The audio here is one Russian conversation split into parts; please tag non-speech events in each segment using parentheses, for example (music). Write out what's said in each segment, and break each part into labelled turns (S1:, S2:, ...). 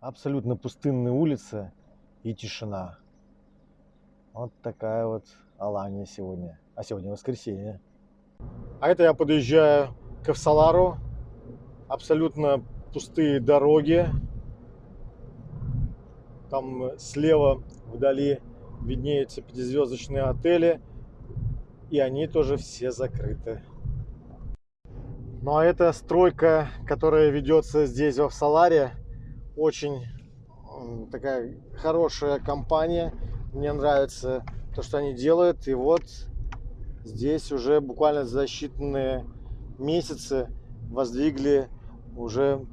S1: абсолютно пустынная улица и тишина. Вот такая вот Алания сегодня. А сегодня воскресенье. А это я подъезжаю к Эвсалару. Абсолютно пустые дороги. Там слева вдали виднеются пятизвездочные отели. И они тоже все закрыты. Ну а эта стройка, которая ведется здесь, в Авсаларе, очень такая хорошая компания. Мне нравится то, что они делают. И вот здесь уже буквально за считанные месяцы воздвигли уже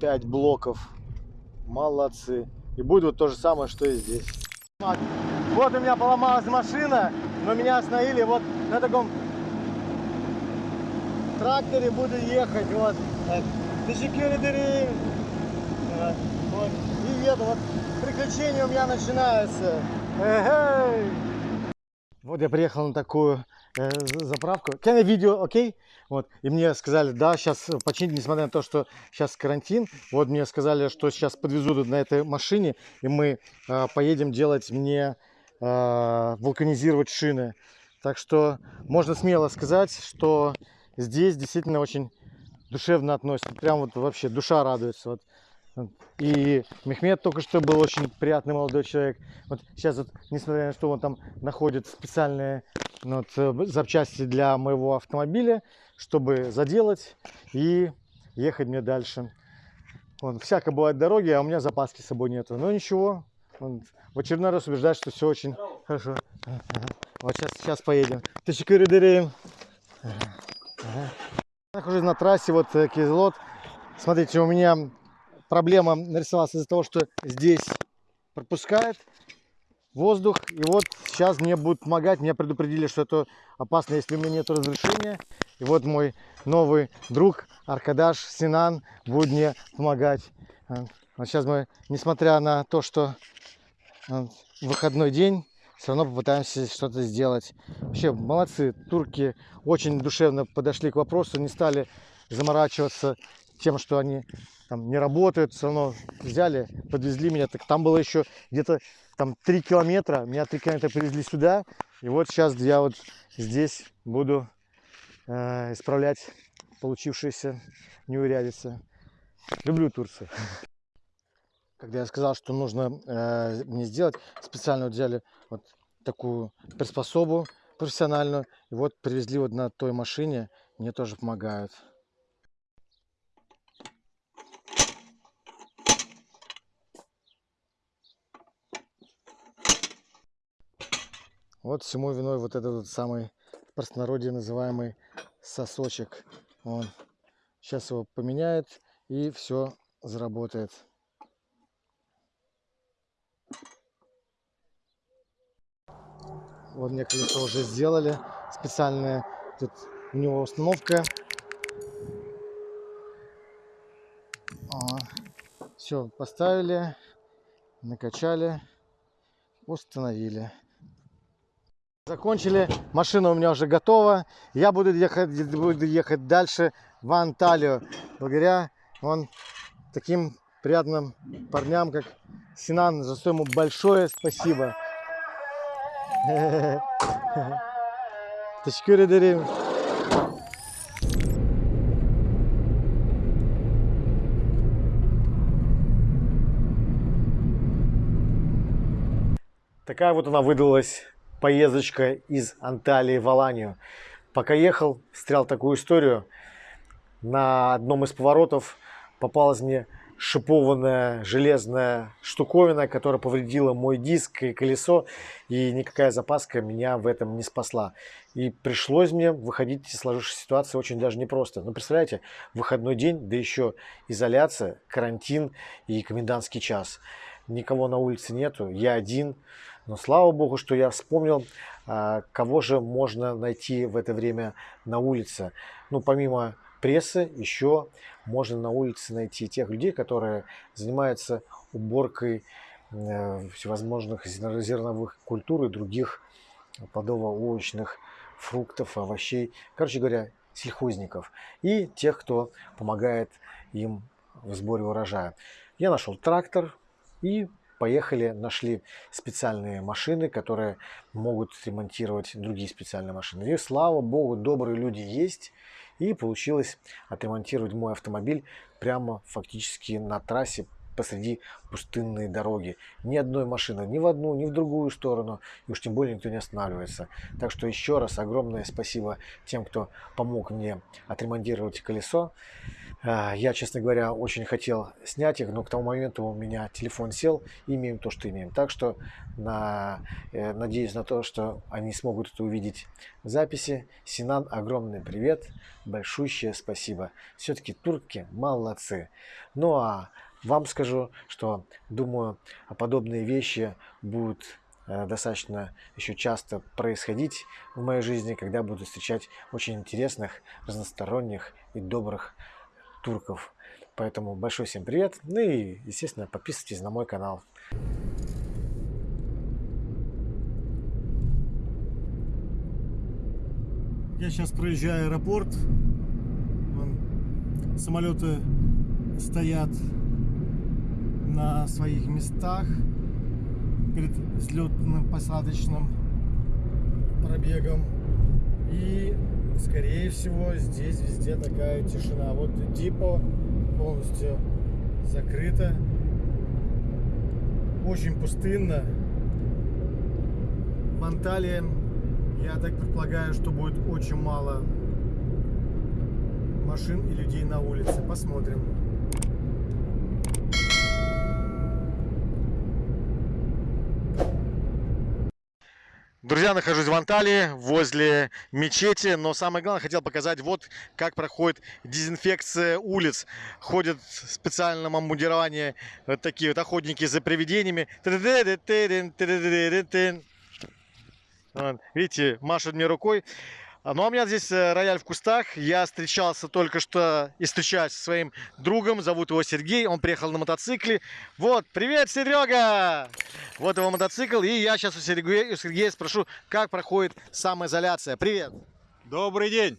S1: 5 блоков. Молодцы. И будет вот то же самое, что и здесь. Вот у меня поломалась машина, но меня остановили вот на таком тракторе буду ехать. Вот. Вот. И еду. Вот приключения у меня начинаются. Вот я приехал на такую э, заправку. Can I видео, окей? Okay? Вот. И мне сказали, да, сейчас починить, несмотря на то, что сейчас карантин. Вот мне сказали, что сейчас подвезут на этой машине, и мы э, поедем делать мне э, вулканизировать шины. Так что можно смело сказать, что здесь действительно очень душевно относятся. Прям вот вообще душа радуется. Вот и Мехмед только что был очень приятный молодой человек. Вот сейчас, вот, несмотря на то, что он там находит специальные ну, вот, э, запчасти для моего автомобиля, чтобы заделать и ехать мне дальше. Вот, всяко бывает дороги, а у меня запаски с собой нету. Но ничего, он в очередной раз убеждает, что все очень хорошо. Вот сейчас, сейчас поедем. Тысячи Нахожусь на трассе, вот э, Кизлот. Смотрите, у меня проблема нарисовалась из-за того, что здесь пропускает воздух. И вот сейчас мне будут помогать. Меня предупредили, что это опасно, если у меня нет разрешения. И вот мой новый друг Аркадаш Синан будет мне помогать. Вот сейчас мы, несмотря на то, что выходной день, все равно попытаемся что-то сделать. Вообще, молодцы, турки очень душевно подошли к вопросу, не стали заморачиваться тем, что они там не работают, все равно взяли, подвезли меня. Так там было еще где-то там 3 километра, меня 3 километра привезли сюда. И вот сейчас я вот здесь буду э, исправлять получившиеся неурядицы. Люблю Турцию. (laughs) Когда я сказал, что нужно э, мне сделать, специально взяли вот такую приспособу профессиональную. И вот привезли вот на той машине, мне тоже помогают. Вот всему виной вот этот вот самый в простонародье называемый сосочек. Он сейчас его поменяет и все заработает. Вот мне колесо уже сделали. Специальная тут у него установка. Все, поставили, накачали, установили. Закончили, машина у меня уже готова. Я буду ехать, буду ехать дальше в Анталию. Благодаря вон таким приятным парням, как Синан, за что ему большое спасибо. Teşekkür ederim. Такая вот она выдалась поездочка из Анталии в Аланию. Пока ехал, встрял такую историю. На одном из поворотов попалась мне шипованная железная штуковина, которая повредила мой диск и колесо, и никакая запаска меня в этом не спасла. И пришлось мне выходить из сложившейся ситуации очень даже непросто. Ну, представляете, выходной день, да еще изоляция, карантин и комендантский час. Никого на улице нету, я один. Но слава богу, что я вспомнил, а, кого же можно найти в это время на улице. Ну, помимо прессы, еще можно на улице найти тех людей, которые занимаются уборкой э, всевозможных зерновых культур и других плодово-овощных фруктов, овощей. Короче говоря, сельхозников. И тех, кто помогает им в сборе урожая. Я нашел трактор и поехали, нашли специальные машины, которые могут ремонтировать другие специальные машины. И слава богу, добрые люди есть. И получилось отремонтировать мой автомобиль прямо фактически на трассе посреди пустынной дороги. Ни одной машины, ни в одну, ни в другую сторону. И уж тем более никто не останавливается. Так что еще раз огромное спасибо тем, кто помог мне отремонтировать колесо. А, я, честно говоря, очень хотел снять их, но к тому моменту у меня телефон сел, и имеем то, что имеем. Так что на, э, надеюсь на то, что они смогут это увидеть в записи. Синан, огромный привет, большущее спасибо. Все-таки турки молодцы. Ну а вам скажу, что думаю, подобные вещи будут э, достаточно еще часто происходить в моей жизни, когда буду встречать очень интересных, разносторонних и добрых турков. Поэтому большой всем привет. Ну и, естественно, подписывайтесь на мой канал. Я сейчас проезжаю аэропорт. Вон, самолеты стоят на своих местах перед взлетным посадочным пробегом. И скорее всего, здесь везде такая тишина. Вот Дипо полностью закрыто. Очень пустынно. В Анталии, я так предполагаю, что будет очень мало машин и людей на улице. Посмотрим. Друзья, нахожусь в Анталии, возле мечети, но самое главное, хотел показать, вот как проходит дезинфекция улиц. Ходят в специальном обмундировании вот такие вот охотники за привидениями. Видите, машут мне рукой. А, ну, а у меня здесь э, рояль в кустах. Я встречался только что и встречаюсь со своим другом. Зовут его Сергей. Он приехал на мотоцикле. Вот, привет, Серега! Вот его мотоцикл. И я сейчас у Сергея, у Сергея спрошу, как проходит самоизоляция. Привет!
S2: Добрый день!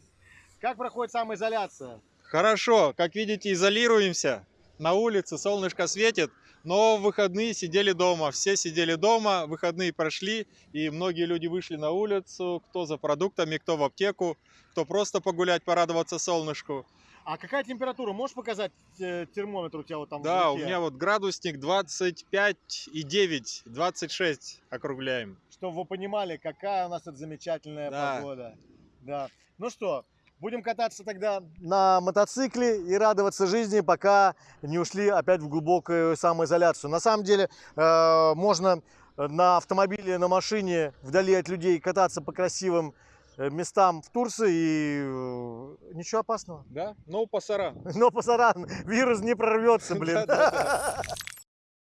S1: Как проходит самоизоляция?
S2: Хорошо. Как видите, изолируемся. На улице солнышко светит. Но в выходные сидели дома, все сидели дома, выходные прошли, и многие люди вышли на улицу, кто за продуктами, кто в аптеку, кто просто погулять, порадоваться солнышку.
S1: А какая температура? Можешь показать э, термометр у тебя вот там?
S2: Да, у меня вот градусник 25 и 9, 26 округляем.
S1: Чтобы вы понимали, какая у нас это замечательная
S2: Да.
S1: погода. Да. Ну что, будем кататься тогда на мотоцикле и радоваться жизни, пока не ушли опять в глубокую самоизоляцию. На самом деле э, можно на автомобиле, на машине вдали от людей кататься по красивым э, местам в Турции и э, ничего опасного.
S2: Да? Ну, пасара. (laughs)
S1: Но пасаран, вирус не прорвется, блин.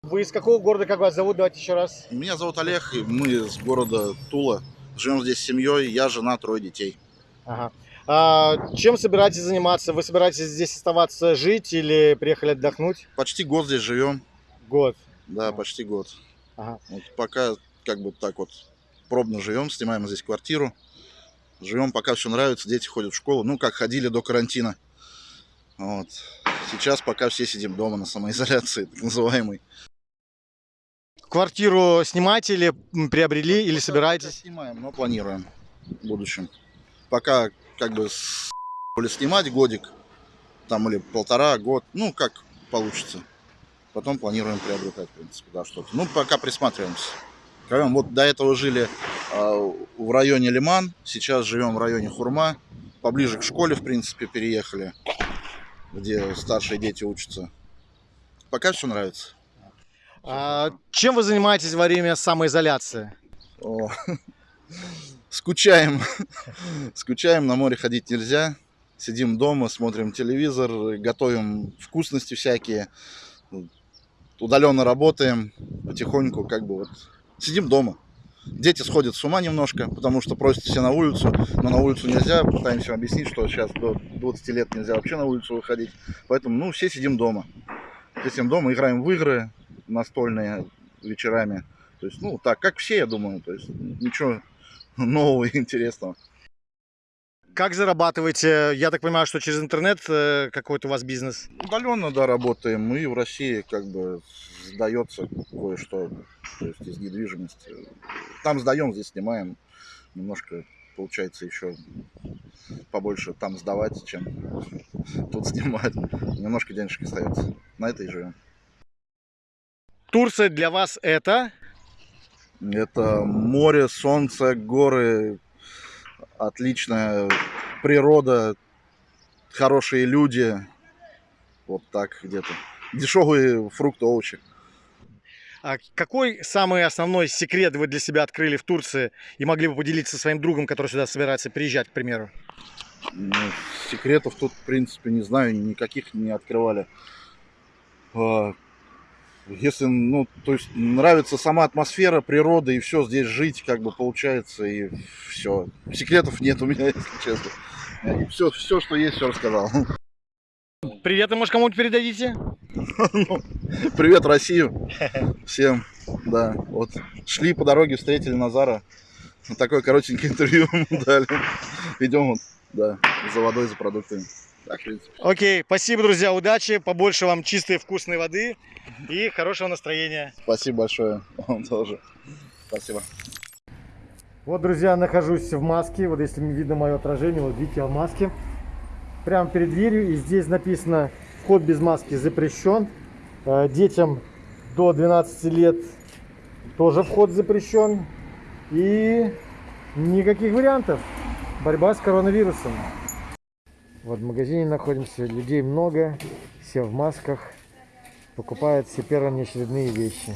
S1: Вы из какого города, как вас зовут? Давайте еще раз.
S3: Меня зовут Олег, и мы из города Тула. Живем здесь с семьей, я, жена, трое детей.
S1: Ага. А, чем собираетесь заниматься? Вы собираетесь здесь оставаться жить или приехали отдохнуть?
S3: Почти год здесь живем,
S1: Год.
S3: да,
S1: Ага.
S3: почти год.
S1: Ага.
S3: Вот пока как бы так вот пробно живем, снимаем здесь квартиру. Живем, пока все нравится, дети ходят в школу, ну, как ходили до карантина. Вот. Сейчас пока все сидим дома на самоизоляции, (laughs) так называемой.
S1: Квартиру снимаете или приобрели, или собираетесь?
S3: Снимаем, но планируем в будущем. Пока как бы с снимать годик, там или полтора, год, ну как получится. Потом планируем приобретать, в принципе, да, что-то. Ну, пока присматриваемся. Живем, Вот до этого жили а, в районе Лиман, сейчас живем в районе Хурма, поближе к школе, в принципе, переехали, где старшие дети учатся. Пока все нравится.
S1: А, чем вы занимаетесь во время самоизоляции?
S3: О, (laughs) скучаем. (laughs) Скучаем, на море ходить нельзя. Сидим дома, смотрим телевизор, готовим вкусности всякие. Удаленно работаем, потихоньку как бы вот сидим дома. Дети сходят с ума немножко, потому что просят все на улицу, но на улицу нельзя. Пытаемся объяснить, что сейчас до 20 лет нельзя вообще на улицу выходить. Поэтому, ну, все сидим дома. Все сидим дома, играем в игры настольные вечерами. То есть, ну, так, как все, я думаю. То есть, ничего нового и (laughs) интересного.
S1: Как зарабатываете? Я так понимаю, что через интернет э, какой-то у вас бизнес.
S3: Удаленно, да, работаем. И в России как бы сдается кое-что, то есть из недвижимости. Там сдаем, здесь снимаем. Немножко получается еще побольше там сдавать, чем тут снимать. Немножко денежек остается. На это и живем.
S1: Турция для вас это?
S3: Это море, солнце, горы, отличная природа, хорошие люди. Вот так где-то. Дешевые фрукты, овощи.
S1: А какой самый основной секрет вы для себя открыли в Турции и могли бы поделиться со своим другом, который сюда собирается приезжать, к примеру?
S3: Ну, секретов тут, в принципе, не знаю, никаких не открывали. А, Если, ну, то есть нравится сама атмосфера, природа и все, здесь жить как бы получается и все. Секретов нет у меня, (laughs) если честно. Все, все, что есть, все рассказал.
S1: Привет, и может кому-нибудь передадите? (laughs)
S3: Привет, Россию. (laughs) Всем, да. Вот шли по дороге, встретили Назара. Такое коротенькое интервью дали. Идем вот, да, за водой, за продуктами. Так, в принципе.
S1: Окей, спасибо, друзья, удачи, побольше вам чистой вкусной воды и хорошего настроения.
S3: Спасибо большое. (laughs) Вам тоже. Спасибо.
S1: Вот, друзья, нахожусь в маске. Вот если видно мое отражение, вот видите, я в маске. Прямо перед дверью. И здесь написано «Вход без маски запрещен». Э, Детям до 12 лет тоже вход запрещен. И никаких вариантов. Борьба с коронавирусом. Вот в магазине находимся, людей много, все в масках, покупают все первые неочередные вещи.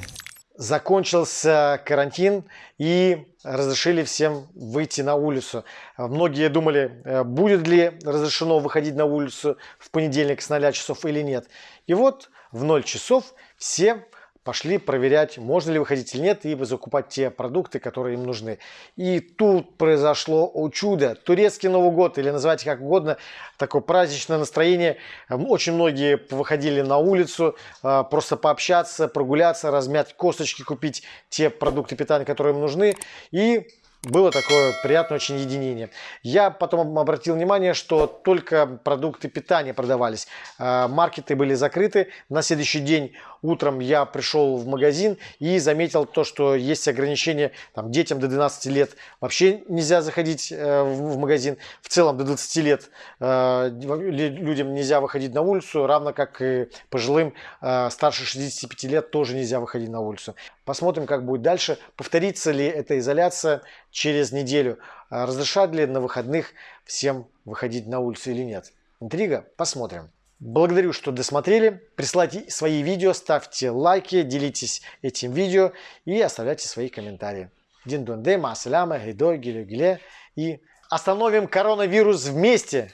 S1: Закончился карантин и разрешили всем выйти на улицу. Многие думали, э, будет ли разрешено выходить на улицу в понедельник с 0 часов или нет. И вот в 0 часов все пошли проверять, можно ли выходить или нет, и закупать те продукты, которые им нужны. И тут произошло о чудо. Турецкий Новый год, или называйте как угодно, такое праздничное настроение. Эм, Очень многие выходили на улицу, э, просто пообщаться, прогуляться, размять косточки, купить те продукты питания, которые им нужны. И было такое приятное очень единение. Я потом обратил внимание, что только продукты питания продавались. Э, Маркеты были закрыты. На следующий день утром я пришел в магазин и заметил то, что есть ограничения там, детям до 12 лет. Вообще нельзя заходить э, в магазин. В целом до 20 лет э, лю- людям нельзя выходить на улицу, равно как и пожилым э, старше 65 лет тоже нельзя выходить на улицу. Посмотрим, как будет дальше. Повторится ли эта изоляция через неделю? Разрешат ли на выходных всем выходить на улицу или нет? Интрига? Посмотрим. Благодарю, что досмотрели. Присылайте свои видео, ставьте лайки, делитесь этим видео и оставляйте свои комментарии. Дин дунде, масаляма, гидо, гиле, гиле. И остановим коронавирус вместе!